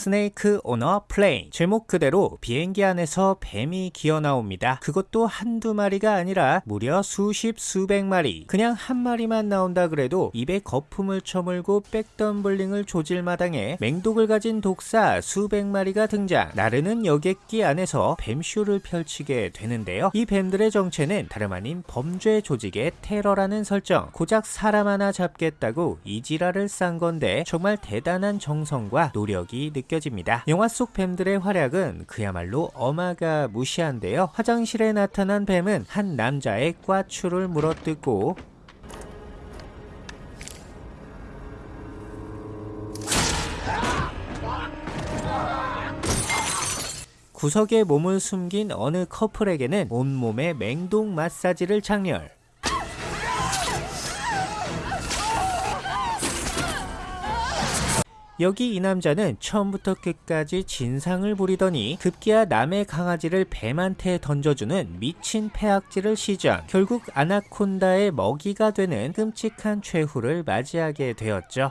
Snakes on a Plane 제목 그대로 비행기 안에서 뱀이 기어 나옵니다. 그것도 한두 마리가 아니라 무려 수십 수백 마리 그냥 한 마리만 나온다 그래도 입에 거품을 처물고 백덤블링을 조질 마당에 맹독을 가진 독사 수백 마리가 등장 나르는 여객기 안에서 뱀쇼를 펼치게 되는데요. 이 뱀들의 정체는 다름 아닌 범죄 조직의 테러라는 설정 고작 사람 하나 잡겠다고 이 지랄을 싼 건데 정말 대단한 정성과 노력이 느껴 집니다. 영화 속 뱀들의 활약은 그야말로 어마가 무시한데요. 화장실에 나타난 뱀은 한 남자의 꽈추를 물어뜯고 구석에 몸을 숨긴 어느 커플에게는 온몸에 맹독 마사지를 장렬. 여기 이 남자는 처음부터 끝까지 진상을 부리더니 급기야 남의 강아지를 뱀한테 던져주는 미친 폐악질을 시전 결국 아나콘다의 먹이가 되는 끔찍한 최후를 맞이하게 되었죠.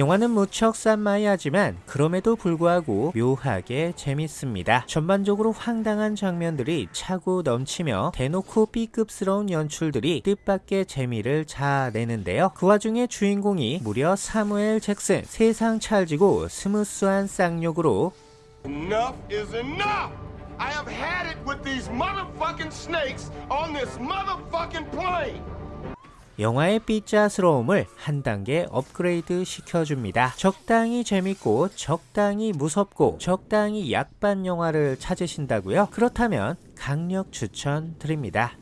영화는 무척 싼마이하지만 그럼에도 불구하고 묘하게 재밌습니다. 전반적으로 황당한 장면들이 차고 넘치며 대놓고 B급스러운 연출들이 뜻밖의 재미를 자아내는데요. 그 와중에 주인공이 무려 사무엘 잭슨 세상 찰지고 스무스한 쌍욕으로 Enough is enough! I have had it with these motherfucking snakes on this motherfucking plane! 영화의 삐짜스러움을 한 단계 업그레이드 시켜줍니다. 적당히 재밌고 적당히 무섭고 적당히 약반 영화를 찾으신다고요? 그렇다면 강력 추천 드립니다.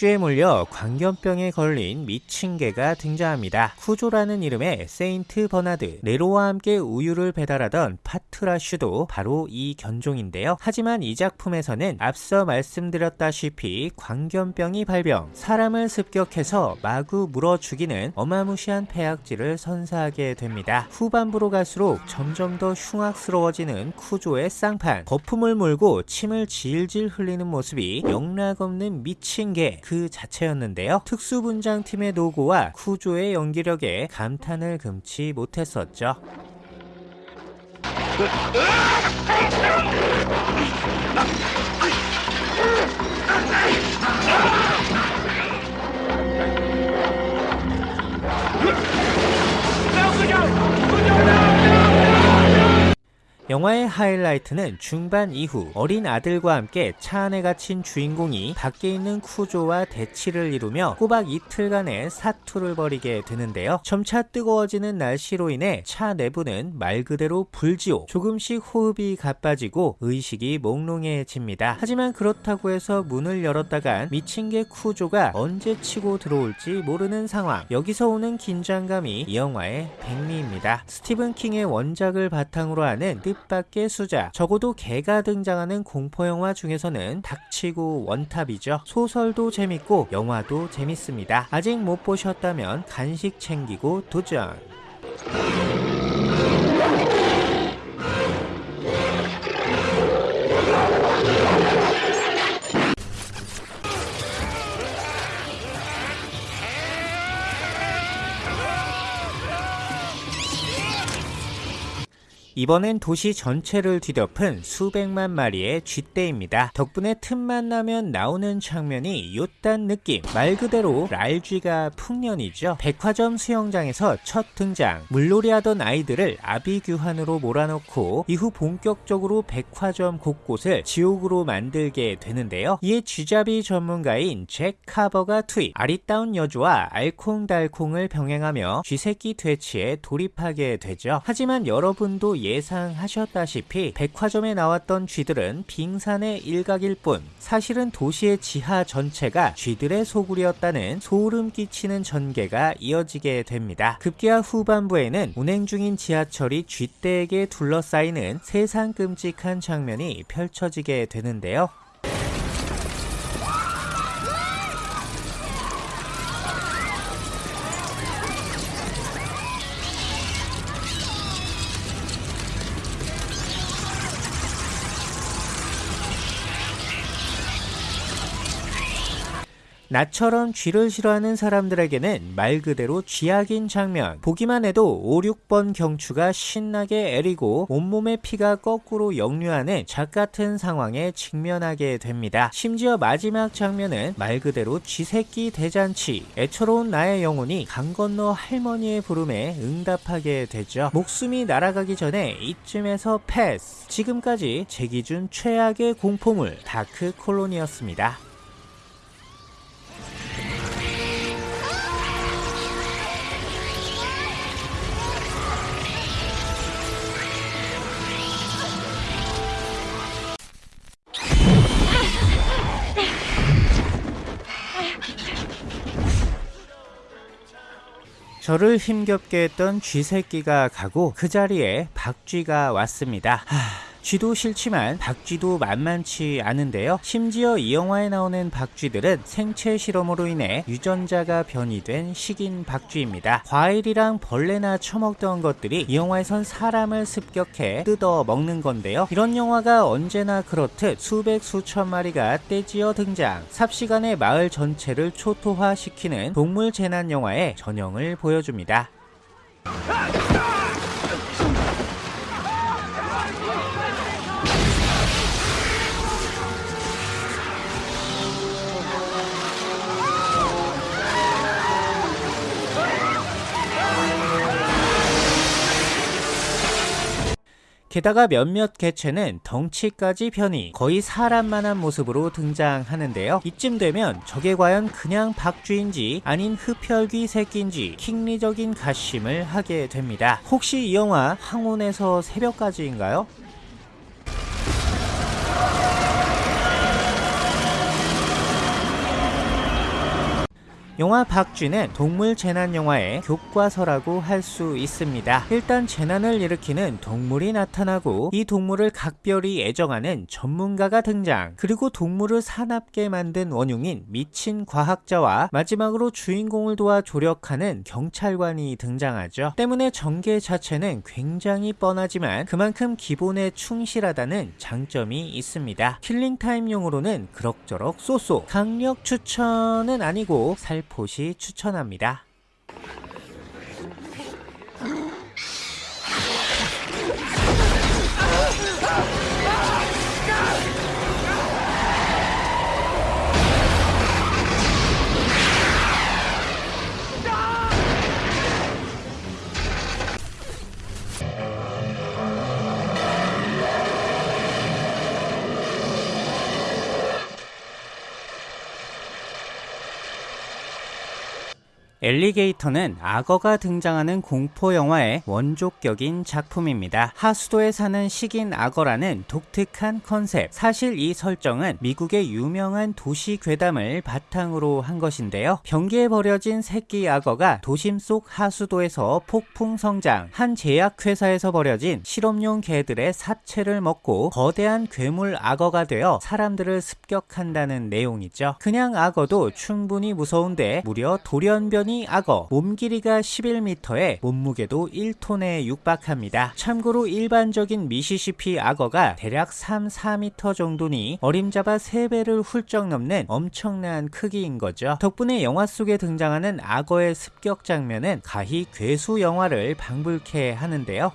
박쥐에 물려 광견병에 걸린 미친 개가 등장합니다. 쿠조라는 이름의 세인트 버나드, 네로와 함께 우유를 배달하던 파트라슈도 바로 이 견종인데요. 하지만 이 작품에서는 앞서 말씀드렸다시피 광견병이 발병, 사람을 습격해서 마구 물어 죽이는 어마무시한 폐악질을 선사하게 됩니다. 후반부로 갈수록 점점 더 흉악스러워지는 쿠조의 쌍판, 거품을 물고 침을 질질 흘리는 모습이 영락없는 미친 개, 그 자체였는데요. 특수분장팀의 노고와 쿠조의 연기력에 감탄을 금치 못했었죠. 영화의 하이라이트는 중반 이후 어린 아들과 함께 차 안에 갇힌 주인공이 밖에 있는 쿠조와 대치를 이루며 꼬박 이틀간의 사투를 벌이게 되는데요. 점차 뜨거워지는 날씨로 인해 차 내부는 말 그대로 불지옥 조금씩 호흡이 가빠지고 의식이 몽롱해집니다. 하지만 그렇다고 해서 문을 열었다간 미친 개 쿠조가 언제 치고 들어올지 모르는 상황 여기서 오는 긴장감이 이 영화의 백미입니다. 스티븐 킹의 원작을 바탕으로 하는 뜻 뜻밖의 수작 적어도 개가 등장하는 공포영화 중에서는 닥치고 원탑이죠. 소설도 재밌고 영화도 재밌습니다. 아직 못 보셨다면 간식 챙기고 도전 이번엔 도시 전체를 뒤덮은 수백만 마리의 쥐떼입니다. 덕분에 틈만 나면 나오는 장면이 요딴 느낌 말 그대로 랄쥐가 풍년이죠. 백화점 수영장에서 첫 등장 물놀이 하던 아이들을 아비규환으로 몰아넣고 이후 본격적으로 백화점 곳곳을 지옥으로 만들게 되는데요. 이에 쥐잡이 전문가인 잭 카버가 투입 아리따운 여주와 알콩달콩을 병행하며 쥐새끼 퇴치에 돌입하게 되죠. 하지만 여러분도 예상하셨다시피 백화점에 나왔던 쥐들은 빙산의 일각일 뿐 사실은 도시의 지하 전체가 쥐들의 소굴이었다는 소름 끼치는 전개가 이어지게 됩니다. 급기야 후반부에는 운행 중인 지하철이 쥐떼에게 둘러싸이는 세상 끔찍한 장면이 펼쳐지게 되는데요. 나처럼 쥐를 싫어하는 사람들에게는 말 그대로 쥐약인 장면. 보기만 해도 5, 6번 경추가 신나게 애리고 온몸의 피가 거꾸로 역류하는 작 같은 상황에 직면하게 됩니다. 심지어 마지막 장면은 말 그대로 쥐새끼 대잔치. 애처로운 나의 영혼이 강 건너 할머니의 부름에 응답하게 되죠. 목숨이 날아가기 전에 이쯤에서 패스. 지금까지 제 기준 최악의 공포물 다크 콜론이었습니다. 저를 힘겹게 했던 쥐새끼가 가고 그 자리에 박쥐가 왔습니다. 하... 쥐도 싫지만 박쥐도 만만치 않은데요. 심지어 이 영화에 나오는 박쥐들은 생체 실험으로 인해 유전자가 변이된 식인 박쥐입니다. 과일이랑 벌레나 처먹던 것들이 이 영화에선 사람을 습격해 뜯어 먹는 건데요. 이런 영화가 언제나 그렇듯 수백 수천 마리가 떼지어 등장 삽시간에 마을 전체를 초토화시키는 동물 재난 영화의 전형을 보여줍니다. 게다가 몇몇 개체는 덩치까지 변이 거의 사람만한 모습으로 등장하는데요. 이쯤 되면 저게 과연 그냥 박쥐인지 아닌 흡혈귀 새끼인지 킹리적인 가심을 하게 됩니다. 혹시 이 영화 황혼에서 새벽까지인가요? 영화 박쥐는 동물 재난 영화의 교과서라고 할 수 있습니다. 일단 재난을 일으키는 동물이 나타나고 이 동물을 각별히 애정하는 전문가가 등장 그리고 동물을 사납게 만든 원흉인 미친 과학자와 마지막으로 주인공을 도와 조력하는 경찰관이 등장하죠. 때문에 전개 자체는 굉장히 뻔하지만 그만큼 기본에 충실하다는 장점이 있습니다. 킬링타임용으로는 그럭저럭 쏘쏘 강력 추천은 아니고 살 살포시 추천합니다. 엘리게이터는 악어가 등장하는 공포 영화의 원조격인 작품입니다. 하수도에 사는 식인 악어라는 독특한 컨셉. 사실 이 설정은 미국의 유명한 도시 괴담을 바탕으로 한 것인데요. 변기에 버려진 새끼 악어가 도심 속 하수도에서 폭풍 성장. 한 제약회사에서 버려진 실험용 개들의 사체를 먹고 거대한 괴물 악어가 되어 사람들을 습격한다는 내용이죠. 그냥 악어도 충분히 무서운데 무려 돌연변이 호랑이 악어 몸 길이가 11m에 몸무게도 1톤에 육박합니다. 참고로 일반적인 미시시피 악어가 대략 3, 4m 정도니 어림잡아 3배를 훌쩍 넘는 엄청난 크기인 거죠. 덕분에 영화 속에 등장하는 악어의 습격 장면은 가히 괴수 영화를 방불케 하는데요.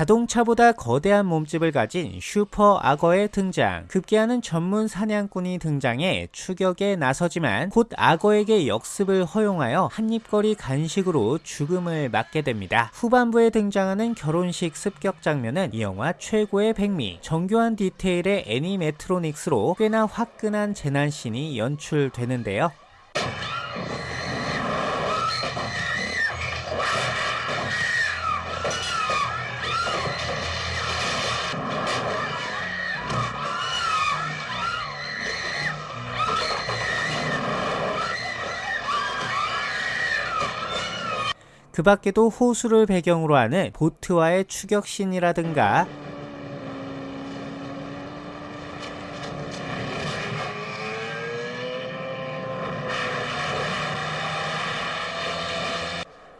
자동차보다 거대한 몸집을 가진 슈퍼 악어의 등장. 급기야는 전문 사냥꾼이 등장해 추격에 나서지만 곧 악어에게 역습을 허용하여 한입거리 간식으로 죽음을 맞게 됩니다. 후반부에 등장하는 결혼식 습격 장면은 이 영화 최고의 백미. 정교한 디테일의 애니메트로닉스로 꽤나 화끈한 재난씬이 연출되는데요. 그 밖에도 호수를 배경으로 하는 보트와의 추격신이라든가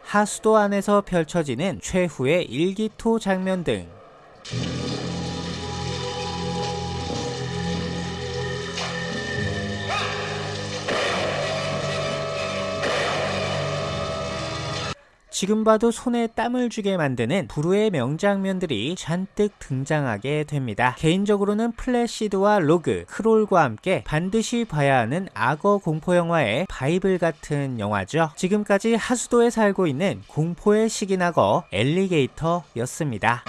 하수도 안에서 펼쳐지는 최후의 일기토 장면 등 지금 봐도 손에 땀을 쥐게 만드는 불후의 명장면들이 잔뜩 등장하게 됩니다. 개인적으로는 Placid와 Rogue, Crawl과 함께 반드시 봐야 하는 악어 공포 영화의 바이블 같은 영화죠. 지금까지 하수도에 살고 있는 공포의 식인 악어 Alligator였습니다.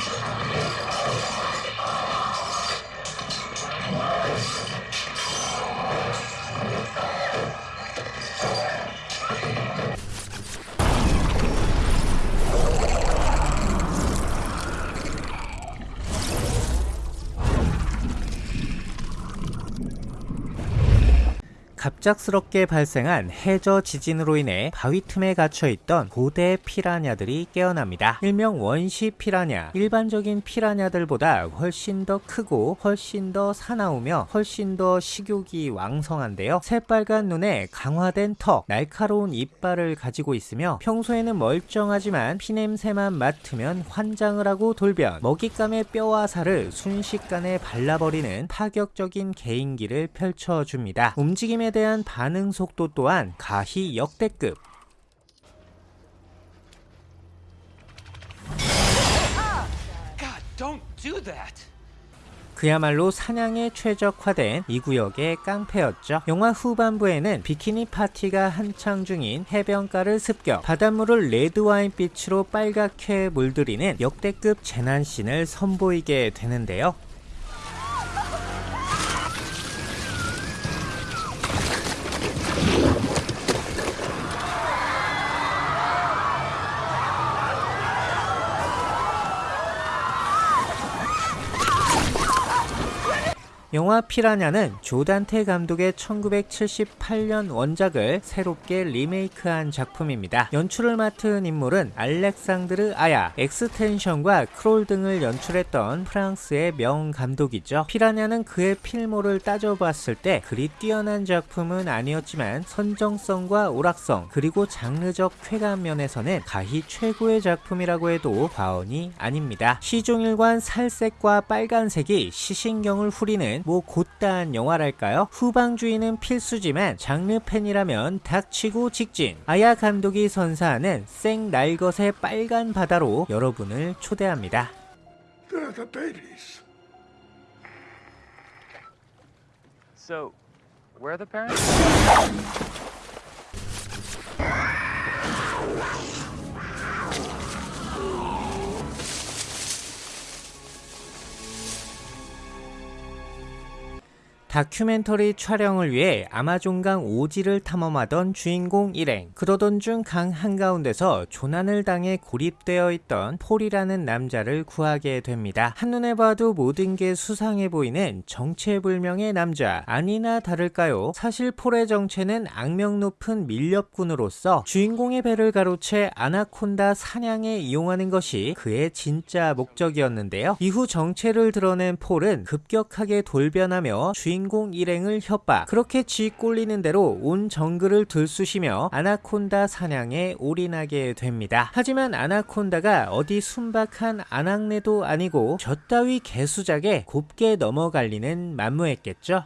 갑작스럽게 발생한 해저 지진으로 인해 바위 틈에 갇혀있던 고대 피라냐들이 깨어납니다. 일명 원시 피라냐. 일반적인 피라냐들보다 훨씬 더 크고 훨씬 더 사나우며 훨씬 더 식욕이 왕성한데요. 새빨간 눈에 강화된 턱, 날카로운 이빨을 가지고 있으며 평소에는 멀쩡하지만 피냄새만 맡으면 환장을 하고 돌변, 먹잇감의 뼈와 살을 순식간에 발라버리는 파격적인 개인기를 펼쳐줍니다. 움직임에 대한 반응 속도 또한 가히 역대급. 그야말로 사냥에 최적화된 이 구역의 깡패였죠. 영화 후반부에는 비키니 파티가 한창 중인 해변가를 습격, 바닷물을 레드와인빛으로 빨갛게 물들이는 역대급 재난씬을 선보이게 되는데요. 영화 피라냐는 조단테 감독의 1978년 원작을 새롭게 리메이크한 작품입니다. 연출을 맡은 인물은 알렉상드르 아야, 엑스텐션과 크롤 등을 연출했던 프랑스의 명 감독이죠. 피라냐는 그의 필모를 따져봤을 때 그리 뛰어난 작품은 아니었지만 선정성과 오락성 그리고 장르적 쾌감 면에서는 가히 최고의 작품이라고 해도 과언이 아닙니다. 시종일관 살색과 빨간색이 시신경을 후리는 뭐 곧다한 영화랄까요? 후방주의는 필수지만 장르 팬이라면 닥치고 직진. 아야 감독이 선사하는 생 날것의 빨간 바다로 여러분을 초대합니다. So, where are the parents? 다큐멘터리 촬영을 위해 아마존강 오지를 탐험하던 주인공 일행. 그러던 중 강 한가운데서 조난을 당해 고립되어 있던 폴이라는 남자를 구하게 됩니다. 한눈에 봐도 모든 게 수상해 보이는 정체불명의 남자. 아니나 다를까요? 사실 폴의 정체는 악명 높은 밀렵군으로서 주인공의 배를 가로채 아나콘다 사냥에 이용하는 것이 그의 진짜 목적이었는데요. 이후 정체를 드러낸 폴은 급격하게 돌변하며 주인 주인공 일행을 협박 그렇게 쥐 꼴리는 대로 온 정글을 들쑤시며 아나콘다 사냥에 올인하게 됩니다. 하지만 아나콘다가 어디 순박한 아낙네도 아니고 저 따위 개수작에 곱게 넘어갈 리는 만무했겠죠.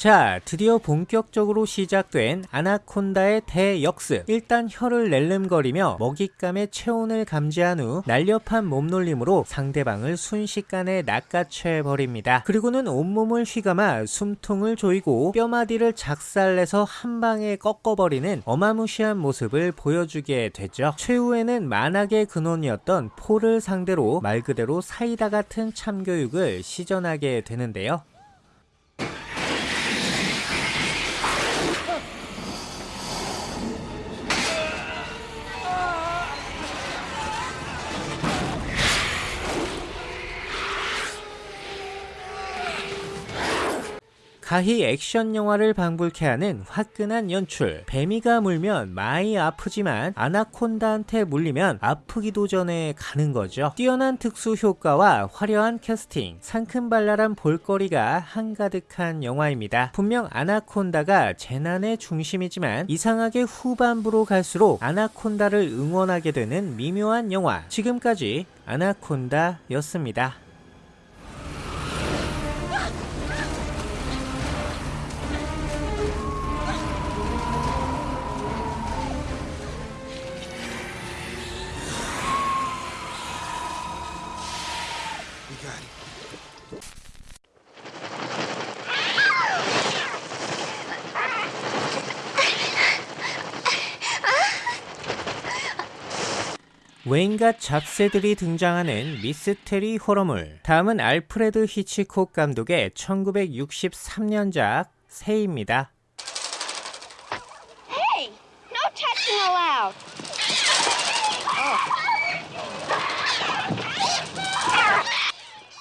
자, 드디어 본격적으로 시작된 아나콘다의 대역습. 일단 혀를 낼름거리며 먹잇감의 체온을 감지한 후 날렵한 몸놀림으로 상대방을 순식간에 낚아채버립니다. 그리고는 온몸을 휘감아 숨통을 조이고 뼈마디를 작살내서 한 방에 꺾어버리는 어마무시한 모습을 보여주게 되죠. 최후에는 만악의 근원이었던 폴을 상대로 말 그대로 사이다 같은 참교육을 시전하게 되는데요. 가히 액션 영화를 방불케 하는 화끈한 연출. 뱀이가 물면 많이 아프지만 아나콘다한테 물리면 아프기도 전에 가는 거죠. 뛰어난 특수 효과와 화려한 캐스팅, 상큼발랄한 볼거리가 한가득한 영화입니다. 분명 아나콘다가 재난의 중심이지만 이상하게 후반부로 갈수록 아나콘다를 응원하게 되는 미묘한 영화. 지금까지 아나콘다였습니다. 웬갓 잡새들이 등장하는 미스테리 호러물. 다음은 알프레드 히치콕 감독의 1963년작 새입니다.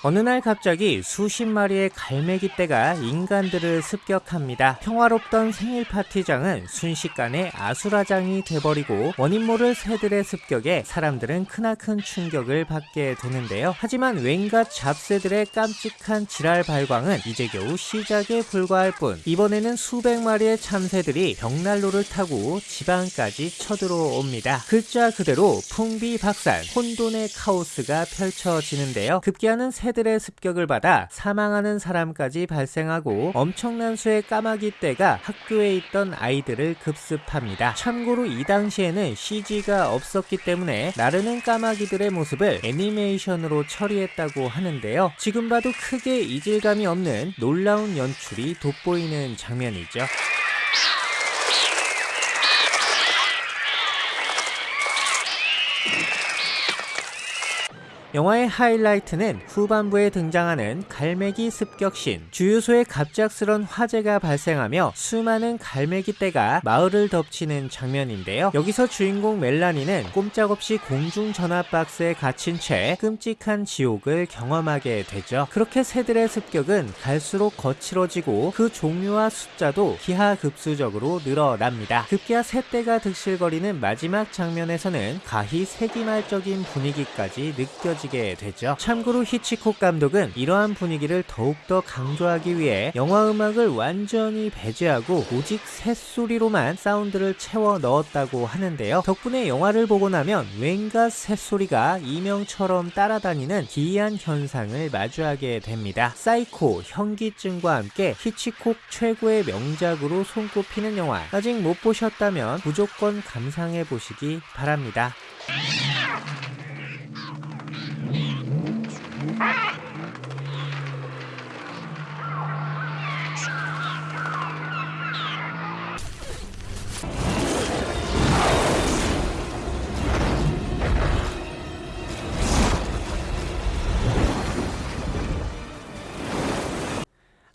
어느 날 갑자기 수십 마리의 갈매기 떼가 인간들을 습격합니다. 평화롭던 생일 파티장은 순식간에 아수라장이 돼버리고 원인 모를 새들의 습격에 사람들은 크나큰 충격을 받게 되는데요. 하지만 웬갓 잡새들의 깜찍한 지랄 발광은 이제 겨우 시작에 불과할 뿐 이번에는 수백 마리의 참새들이 벽난로를 타고 지방까지 쳐들어옵니다. 글자 그대로 풍비박산 혼돈의 카오스가 펼쳐지는데요. 급기야는 새 들의 습격을 받아 사망하는 사람까지 발생하고 엄청난 수의 까마귀 떼가 학교에 있던 아이들을 급습합니다. 참고로 이 당시에는 CG가 없었기 때문에 나르는 까마귀들의 모습을 애니메이션으로 처리했다고 하는데요. 지금 봐도 크게 이질감이 없는 놀라운 연출이 돋보이는 장면이죠. 영화의 하이라이트는 후반부에 등장하는 갈매기 습격신. 주유소에 갑작스런 화재가 발생하며 수많은 갈매기 떼가 마을을 덮치는 장면인데요. 여기서 주인공 멜라니는 꼼짝없이 공중 전압 박스에 갇힌 채 끔찍한 지옥을 경험하게 되죠. 그렇게 새들의 습격은 갈수록 거칠어지고 그 종류와 숫자도 기하급수적으로 늘어납니다. 급기야 새떼가 득실거리는 마지막 장면에서는 가히 세기말적인 분위기까지 느껴 지게 되죠. 참고로 히치콕 감독은 이러한 분위기를 더욱더 강조하기 위해 영화 음악을 완전히 배제하고 오직 새소리로만 사운드를 채워 넣었다고 하는데요. 덕분에 영화를 보고 나면 왠지 새소리가 이명처럼 따라다니는 기이한 현상을 마주하게 됩니다. 사이코, 현기증과 함께 히치콕 최고의 명작으로 손꼽히는 영화 아직 못 보셨다면 무조건 감상해 보시기 바랍니다. Ah!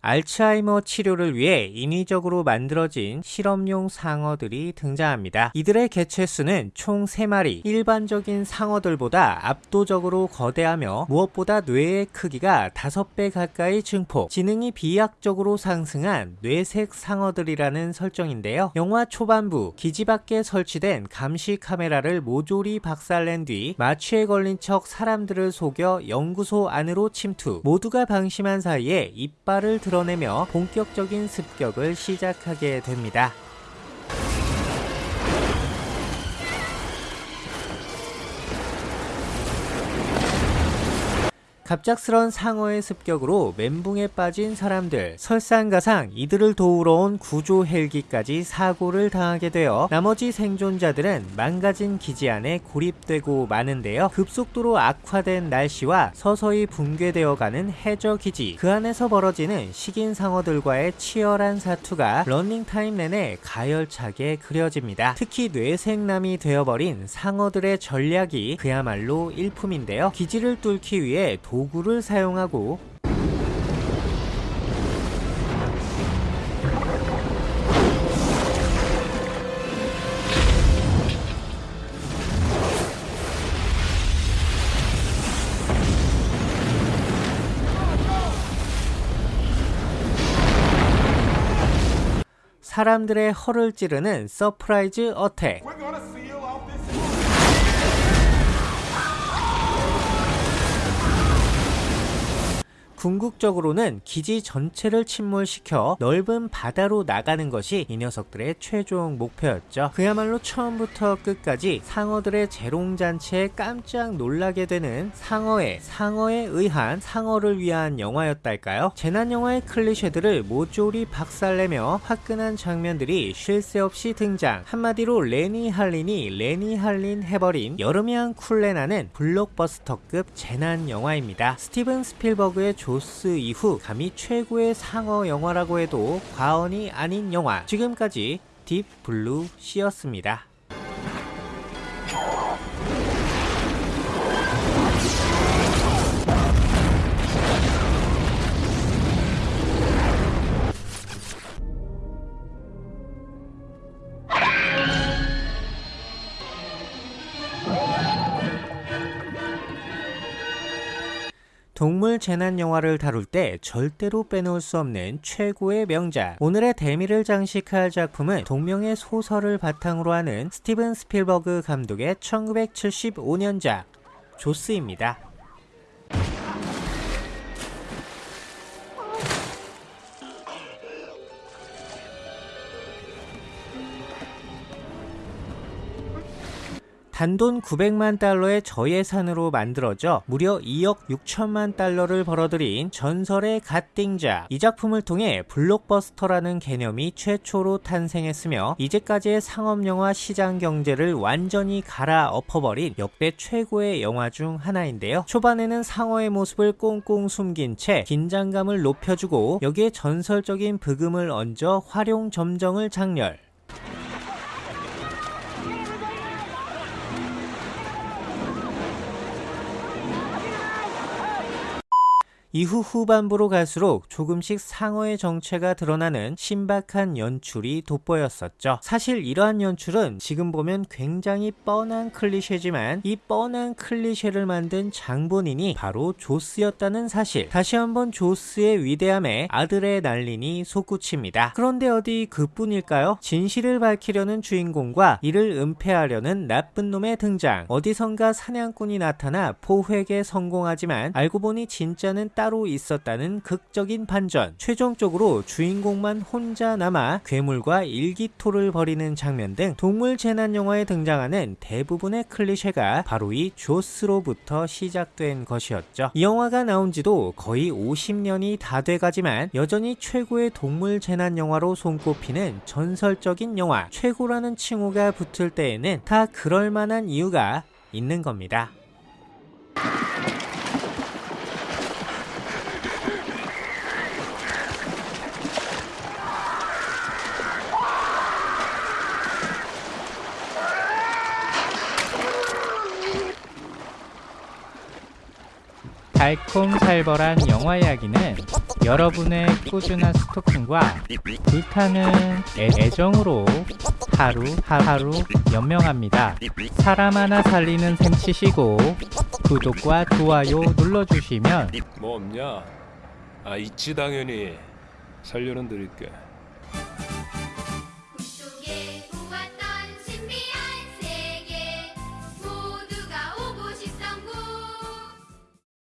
알츠하이머 치료를 위해 인위적으로 만들어진 실험용 상어들이 등장합니다. 이들의 개체수는 총 3마리, 일반적인 상어들보다 압도적으로 거대하며 무엇보다 뇌의 크기가 5배 가까이 증폭, 지능이 비약적으로 상승한 뇌색 상어들이라는 설정인데요. 영화 초반부 기지 밖에 설치된 감시 카메라를 모조리 박살낸 뒤 마취에 걸린 척 사람들을 속여 연구소 안으로 침투, 모두가 방심한 사이에 이빨을 들어 드러내며 본격적인 습격을 시작하게 됩니다. 갑작스런 상어의 습격으로 멘붕에 빠진 사람들 설상가상 이들을 도우러 온 구조 헬기까지 사고를 당하게 되어 나머지 생존자들은 망가진 기지 안에 고립되고 마는데요. 급속도로 악화된 날씨와 서서히 붕괴되어가는 해저 기지 그 안에서 벌어지는 식인 상어들과의 치열한 사투가 런닝타임 내내 가열차게 그려집니다. 특히 뇌생남이 되어버린 상어들의 전략이 그야말로 일품인데요. 기지를 뚫기 위해 도 구를 사용하고 사람들의 허를 찌르는 surprise attack 궁극적으로는 기지 전체를 침몰시켜 넓은 바다로 나가는 것이 이 녀석들의 최종 목표였죠. 그야말로 처음부터 끝까지 상어들의 재롱잔치에 깜짝 놀라게 되는 상어의 상어에 의한 상어를 위한 영화였달까요? 재난 영화의 클리셰들을 모조리 박살내며 화끈한 장면들이 쉴 새 없이 등장. 한마디로 레니 할린이 레니 할린 해버린 여름이 한 쿨레 나는 블록버스터급 재난 영화입니다. 스티븐 스필버그의 조스 이후 감히 최고의 상어 영화라고 해도 과언이 아닌 영화. 지금까지 딥 블루 씨였습니다. 동물 재난 영화를 다룰 때 절대로 빼놓을 수 없는 최고의 명작. 오늘의 대미를 장식할 작품은 동명의 소설을 바탕으로 하는 스티븐 스필버그 감독의 1975년작 조스입니다. 단돈 900만 달러의 저예산으로 만들어져 무려 2억 6천만 달러를 벌어들인 전설의 갓띵작. 이 작품을 통해 블록버스터라는 개념이 최초로 탄생했으며 이제까지의 상업영화 시장 경제를 완전히 갈아엎어버린 역대 최고의 영화 중 하나인데요. 초반에는 상어의 모습을 꽁꽁 숨긴 채 긴장감을 높여주고 여기에 전설적인 브금을 얹어 활용 점정을 장렬. 이후 후반부로 갈수록 조금씩 상어의 정체가 드러나는 신박한 연출이 돋보였었죠. 사실 이러한 연출은 지금 보면 굉장히 뻔한 클리셰지만 이 뻔한 클리셰를 만든 장본인이 바로 조스였다는 사실. 다시 한번 조스의 위대함에 아들의 난린이 솟구칩니다. 그런데 어디 그뿐일까요? 진실을 밝히려는 주인공과 이를 은폐하려는 나쁜 놈의 등장. 어디선가 사냥꾼이 나타나 포획에 성공하지만 알고 보니 진짜는 따로 있었다는 극적인 반전. 최종적으로 주인공만 혼자 남아 괴물과 일기토를 벌이는 장면 등 동물 재난 영화에 등장하는 대부분의 클리셰가 바로 이 조스로부터 시작된 것이었죠. 이 영화가 나온 지도 거의 50년이 다 돼가지만 여전히 최고의 동물 재난 영화로 손꼽히는 전설적인 영화. 최고라는 칭호가 붙을 때에는 다 그럴 만한 이유가 있는 겁니다. 달콤살벌한 영화 이야기는 여러분의 꾸준한 스토킹과 불타는 애, 애정으로 하루 하루 연명합니다. 사람 하나 살리는 셈 치시고 구독과 좋아요 눌러주시면 뭐 없냐? 아 있지 당연히 살려는 드릴게